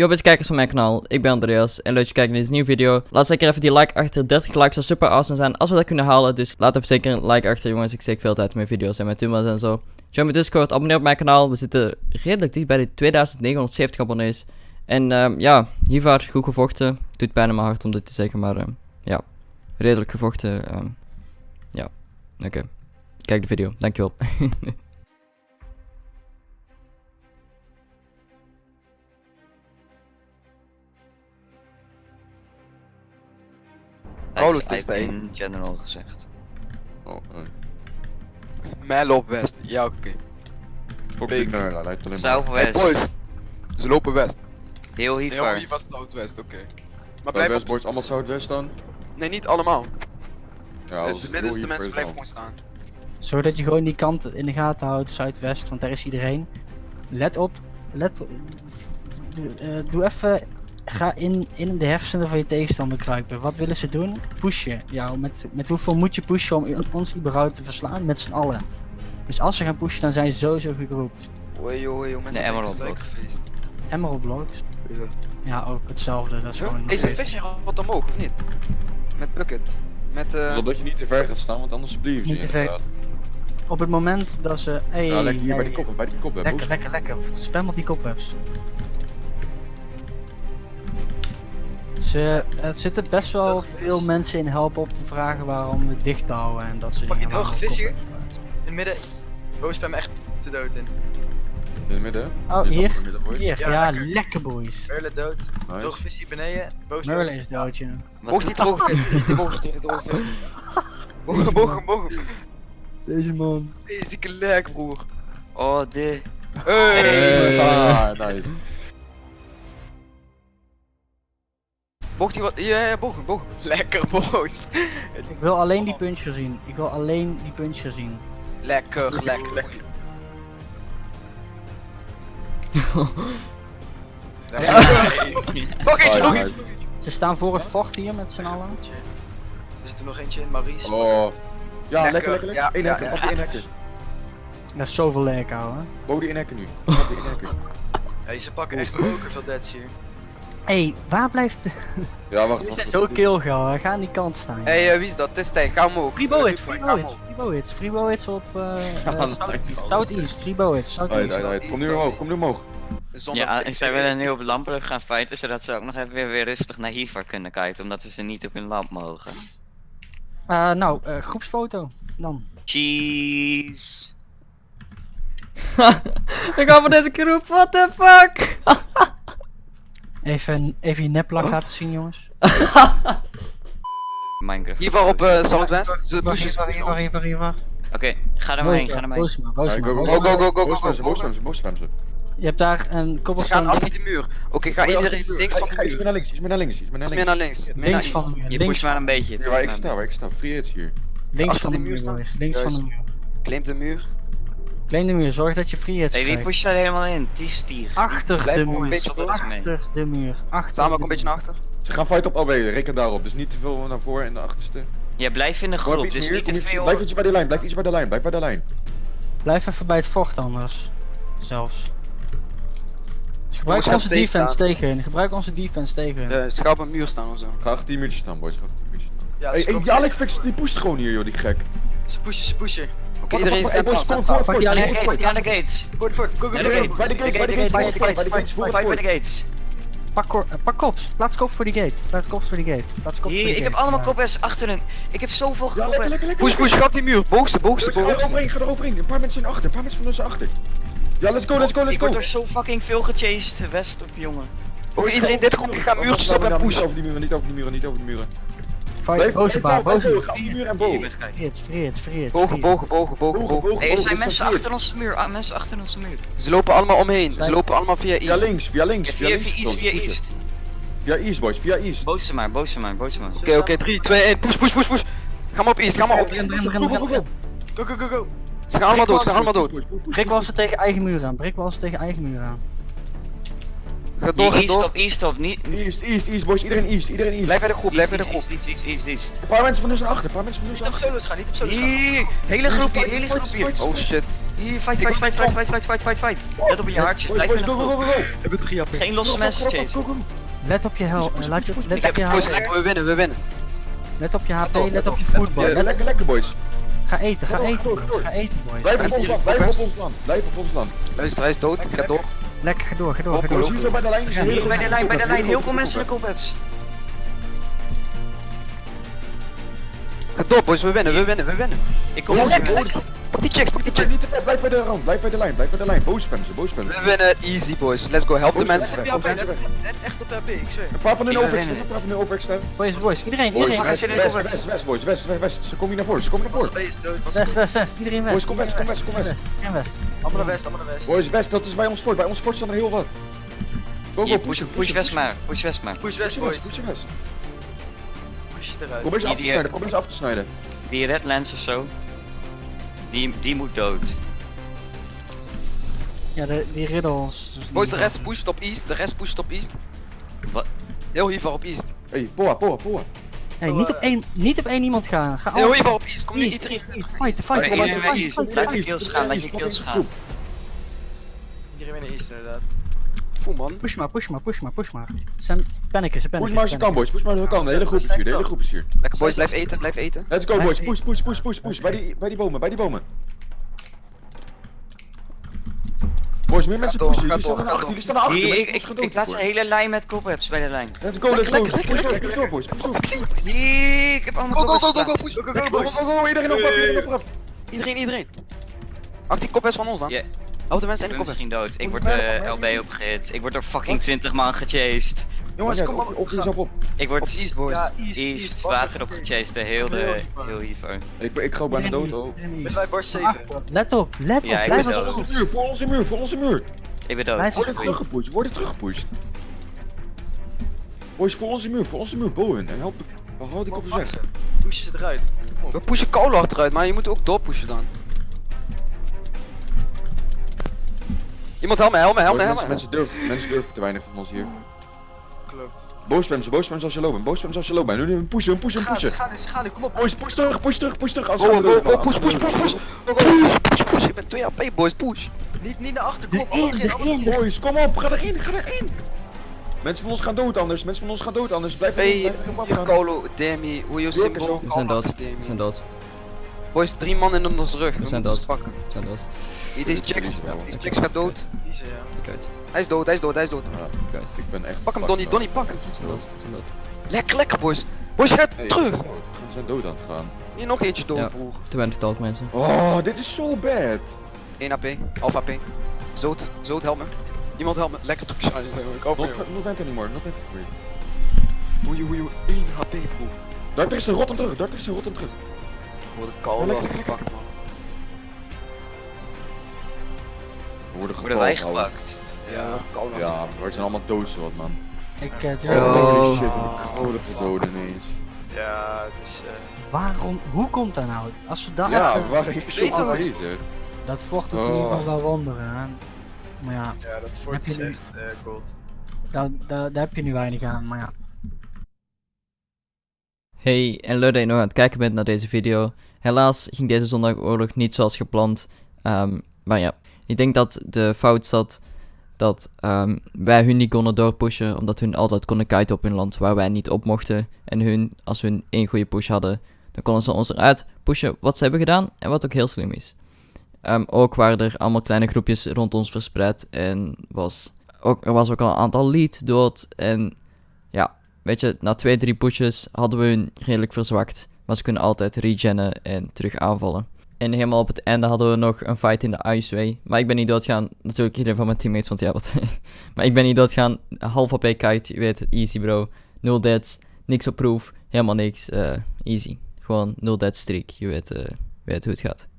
Yo beste kijkers van mijn kanaal, ik ben Andreas en leuk dat je kijkt naar deze nieuwe video. Laat zeker even die like achter, 30 likes zou super awesome zijn als we dat kunnen halen. Dus laat even zeker een like achter jongens, ik steek veel tijd mijn video's en mijn thumbnails en zo. Join mijn Discord, abonneer op mijn kanaal, we zitten redelijk dicht bij de 2970 abonnees. En ehm, ja, hiervoor goed gevochten, doet pijn in mijn hart om dit te zeggen, maar ehm, ja, redelijk gevochten. ehm, ja, oké. Kijk de video, dankjewel. Hij is- hij heeft Teste, in general gezegd. Oh, nee. Mijl op west. Ja, oké. Fuck Big. die nerd, hij lijkt alleen maar... Hey Southwest. boys. Ze lopen west. Heel Nee, hiervoor. hier was Southwest, oké. Maar blijf op... boys, allemaal Zuidwest dan? Nee, niet allemaal. Ja, als de heel mensen hier blijven gewoon staan. Zorg dat je gewoon die kant in de gaten houdt, zuidwest, want daar is iedereen. Let op, let op. eh, doe even, ga in, in de hersenen van je tegenstander kruipen. Wat willen ze doen? Pushen. jou. met, met hoeveel moet je pushen om ons überhaupt te verslaan? Met z'n allen. Dus als ze gaan pushen, dan zijn ze sowieso gegroept. Oei, oei, oei, mensen. De Emerald denken Block. suikerfeest. Emerald Blocks. Ja. Ja, ook hetzelfde. Dat is gewoon. Is een visje wat omhoog, of niet? Met bucket. Met eh... Zodat je niet te ver gaat staan, want anders blijven ze Niet te ver. Op het moment dat ze. Hey, Ja, lekker hier bij die kop, bij die kop. hè, Lekker, lekker, lekker. Spam op die kopwebs. Ze, er zitten best wel veel mensen in helpen op te vragen waarom we dicht bouwen en dat soort Pak je waarom we vis hier? In het midden. Boos spam echt te dood in. In het midden. Oh, Dit hier? op het midden, boys. Hier, ja, Ja, lekker. lekker. boys. Merle dood. Nice. Droge vis hier beneden. Boos Merlin is doodje. Wat Boog die droge vis. Die boog droge vis. Deze man. Zieke lek, broer. Oh, de. Hey. Hey. Ah, nice. Boog die wat? Ja, ja, bogen, bogen. Lekker, boos. Ik wil alleen die puncher zien. Ik wil alleen die puncher zien. Lekker, lekker, lekker. Nog eentje, Ah, nog eentje. Ze staan voor het vocht hier met z'n allen. Er zit er nog eentje in, Maurice. Oh. Ja, Lekker. lekker, lekker, Eén ja. pak die. Dat is zoveel lekker, ouwe. Boven die één hekker nu. Die. Hey, ze pakken echt moker veel deads hier. Hé, hey, waar blijft. Ja, wacht. We zijn zo killgauw, hè. Ga aan die kant staan. Hey, eh, wie is dat? Het is tijd, ga omhoog. Eh, Freebo ga hits, omhoog. Freebo hits, Freebo hits op uh, Ja, South. Southeast, Freebo Right, Southeast. right, right. Kom nu omhoog, kom nu omhoog. Zonder Ja, en zij willen nu op lampen gaan fighten, zodat ze ook nog even weer, weer rustig naar hiervoor kunnen kijken, omdat we ze niet op hun lamp mogen. Uh, nou, uh, groepsfoto dan. Cheese. ik hou van deze groep, what the fuck? Even, even je neplak laten zien, jongens. Minecraft. Hiervoor op eh Southwest. Ze Wacht, pushen, hier, wacht, hier, wacht, hier, wacht, hier, wacht. Oké, ga er maar heen, ga er maar heen. Boosma, Ja, Boosma, go, go. Go, go, go, go, go, boosbremsen, boosbremsen. Je hebt daar een Ze cobblestone gaan achter die muur. Oké, ga iedereen links van de Ga iets meer muur. naar links, iets meer naar links, iets meer naar links. naar links. van de muur. Je pusht maar een beetje. Hier waar ik sta, waar ik sta. Free hits hier. links van de muur muur. Links van de muur. Claim de muur. Klein de muur, zorg dat je free hits Nee, die krijgt. pusht er helemaal in. Die stier. Achter Blijf de een muur. beetje er mee. Achter de muur. Achter Samen ook de een beetje naar achter. Ze gaan fight op LB, reken daarop. Dus niet te veel naar voren en de achterste. Ja, blijf in de Kom groep, iets dus meer, niet kom te iets- veel. Blijf iets bij de lijn, blijf iets bij de lijn, blijf bij de lijn. Blijf even bij het vocht anders. Zelfs. Dus gebruik gaan onze defense staan. tegen hun. Gebruik onze defense tegen hun. Eh, Ze gaan op een muur staan of zo. Ga achter die muurtjes staan, boys. Ga achter die muurtjes staan. Ja, Hey, die Alex fix, die pusht gewoon hier, joh, die gek. Ze pushen, ze pushen. Oké, iedereen staat. Pak die Naar de gates, naar de gates. Voort, voort, go, go, bij de gates, bij de gates, bij de gates, bij de gates. Pak, kor- eh, pak kops. Plaats kops voor die gate. Plaats kops voor die gate. Plaats kops voor Hier, die ik heb allemaal Ja. koppers achter hun. Ik heb zoveel lekker. Push, push, ga op die muur. Boogste, boogste, Boys, Ga er boogste. overheen, ga er overheen. Een paar mensen zijn achter, een paar mensen van ons zijn achter. Ja, let's go, let's go, let's Ik go. word door zo fucking veel gechased. West op, jongen. Oké, iedereen dit groepje gaat muurtjes op en Niet pushen. over die muren, niet over die muren, niet over die muren. Boze baan, boze op die muur en boog. hits, free hits. Bogen, bogen, bogen, bogen, Bogen, er zijn mensen achter onze muur. Ah, mensen achter onze muur. Ze lopen allemaal omheen. Ze lopen allemaal via Via east. links, via links, via links. via East, via. East. Via East, boys, via East. Boos ze maar, boos ze maar, boos ze maar. Oké, oké, 3, 2, 1. Push, push, push, push. Ga maar op east, ga maar op east. Go, go, go, go. Ze gaan allemaal dood, ze gaan allemaal dood. Brik ze tegen eigen muur aan. Brik ze tegen eigen muur aan. Ga door, Hier, ga East door. op, East op, niet... East, East, East, boys, iedereen East, iedereen East. Blijf bij de groep, blijf bij de East, groep. East, East, East, East. Een paar mensen van zijn achter, een paar mensen van ons Niet zijn op achter. solos gaan, niet op solos gaan. Hier, hele groepje, Fight, hele groepje. fight, Oh shit. Hier, fight, fight, fight, fight, fight, fight, fight, fight, fight. Let op in je hartjes, Boys, blijf in de go, go, groep. go, go, go. Geen losse mensen chasen. Let op je hel, laat je, let Ik op heb je Boys, HP, lekker, we winnen, we winnen. let op je HP, let let op je voetbal. lekker, lekker, boys. Ga eten, ga eten, ga door, ga door. ga eten boys. Blijf op ons hier, land, blijf op ons land. Blijf op ons land. Luister, hij is dood, ik ga door. Lekker, ga door, ga door, ga door. bij de lijn bij de lijn, bij de lijn. Heel veel mensen in de kop hebt. Ga door, boys, we winnen, we winnen, we winnen. Ik kom Ja, op lekker, lekker. Pak die checks, pak die checks. niet te ver, blijf bij de rand, blijf bij de lijn, blijf bij de lijn. Boos spammen ze, boos spammen ze. We winnen, easy boys. Let's go, help de mensen. net echt op de HP, ik zweer. Een paar van hun winnen. een paar van hun overextend. Boys, boys, iedereen, iedereen. west, west, de west, west, boys, west, west, west. Ze komen hier naar voren, ze komen naar voren. West, west, west, iedereen west. Boys, kom west, kom west, kom west. Iedereen west. Allemaal naar west, allemaal naar west. Boys, west, dat is bij ons fort. Bij ons fort staan er heel wat. Go, go, push, push, push west maar. Push west maar. Push west, Push west, boys. push west. Push je eruit. Probeer ze af te snijden, probeer ze af te snijden. Die red lens of zo. Die, die moet dood. Ja, de, die riddles. Boys, de rest pusht op east, de rest pusht op east. Wat? Heel hiervoor op east. Hey, Poa, Poa, Poa. Hey, niet op één, niet op één iemand gaan. Ga al. hiervoor op east, kom nu East, iedereen. Fight, fight, nee, fight, Laat die kills gaan, laat je kills gaan. Iedereen naar east inderdaad. Voel man. Push maar, push maar, push maar, push maar. Ze zijn paniken, ze Push paniken. maar als je kan, boys. Push maar als je kan. De hele groep is hier, de hele groep is hier. Lekker boys, blijf eten, blijf eten. Let's go, boys. Push, push, push, push, push. Bij die, bij die bomen, bij die bomen. Boys, meer mensen door, pushen. Jullie staan achter, jullie staan naar achter. Ik, ik, ik plaats een hele lijn met cobwebs bij de lijn. Let's go, let's go. Push door, lekker, push door, boys. Push door. Ik ik ik heb allemaal Go, go, cobwebs go, go, go, geplaatst. push, go, go, go, Go, boys. go, go, iedereen op af, iedereen op af. Iedereen, iedereen. Wacht, die is van ons dan. Ja. Help de mensen Ik in de ben kop. misschien dood. Ik word mij LB opgehit. Ik word door fucking 20 man gechased. Jongens, kom maar. op- Op jezelf op. Ik Op word east, boys. Ja, east, water op gechased. de Heel de, heel hiervoor. Ik, ik ga bijna dood, oh. Met wij bar 7. Achter. Let op, let op, Ja, blijf dood. ons. Muur, voor onze muur, voor onze muur. Ik ben dood. Zijn Worden teruggepusht, worden teruggepusht. Boys, voor onze muur, voor onze muur, bowen. En help, hou die kop weg. Push ze eruit. We pushen Koulo achteruit, maar je moet ook doorpushen dan. Iemand help me, help me, help me, help mensen, me. mensen, durven, mensen durven te weinig van ons hier. Klopt. Boosspams, boosspams als je lopen, boosspams als je lopen. Nu, nu, pushen, pushen, Ga, ze pushen. gaan nu, ze gaan nu, kom op. Boys, push terug, push terug, push terug. Als go, push, push, push, push. Push, push, push. Ik ben 2 HP, boys, push. Niet, niet naar achter, kom op. Erin, erin, erin. erin. Boys, kom op, ga erin, ga erin. Mensen van ons gaan dood anders, mensen van ons gaan dood anders. Blijf erin, Hey, blijf erin op hier afgaan. Koulo, Demi, hoe je symbol. We zijn dood. We zijn dood. Boys, drie man in ons rug. We zijn dood. pakken. We zijn dood. Hier, deze checks, deze checks gaat dood. Kijk uit. Hij is dood, hij is dood, hij is dood. Ik ben echt... Pak hem, up. Donnie, pak hem. We zijn dood. We zijn dood. Lekker, lekker, boys. Boys, ga Hey, terug. We zijn dood. Aan het gaan. Hier nog eentje dood, Ja. broer. Te weinig talk mensen. Oh, dit is zo bad. 1 AP, half AP. Zoot, zoot, help me. Iemand help me. Lekker terug shine. Ik hoop Not, not bent anymore, not bent anymore. Oei, oei, oei. 1 HP, broer. Daar is een rot hem terug, daar is een rot terug. Voor de gepakt, man. We worden Worden wij gepakt? Ja. Ja, we zijn allemaal dood zo wat, man. Ik eh, durf Oh. het shit, ik code verdoden ineens. Ja, het is... Waarom, hoe komt dat nou? Als we daar Ja, even- waar ik Weet bezig. Dat vocht doet in Oh. ieder geval wel wonderen. hè. Maar ja, Ja, dat fort is echt, daar, daar, daar heb je nu weinig aan. Maar ja, Hey, en leuk dat je nog aan het kijken bent naar deze video. Helaas ging deze zondagoorlog niet zoals gepland. Ehm, maar ja, ik denk dat de fout zat dat ehm, wij hun niet konden doorpushen, omdat hun altijd konden kiten op hun land waar wij niet op mochten. En hun, als hun één goede push hadden, dan konden ze ons eruit pushen wat ze hebben gedaan en wat ook heel slim is. Ehm, ook waren er allemaal kleine groepjes rond ons verspreid en was ook, er was ook al een aantal lead dood en weet je, na twee, drie pushes hadden we hun redelijk verzwakt. Maar ze kunnen altijd regennen en terug aanvallen. En helemaal op het einde hadden we nog een fight in de Iceway. Maar ik ben niet doodgaan. Natuurlijk iedereen van mijn teammates, want ja, wat. maar ik ben niet doodgaan. Half op kite, je weet het, easy bro. Nul deaths, niks op proef, helemaal niks. eh, easy. Gewoon nul death streak, je weet, je weet hoe het gaat.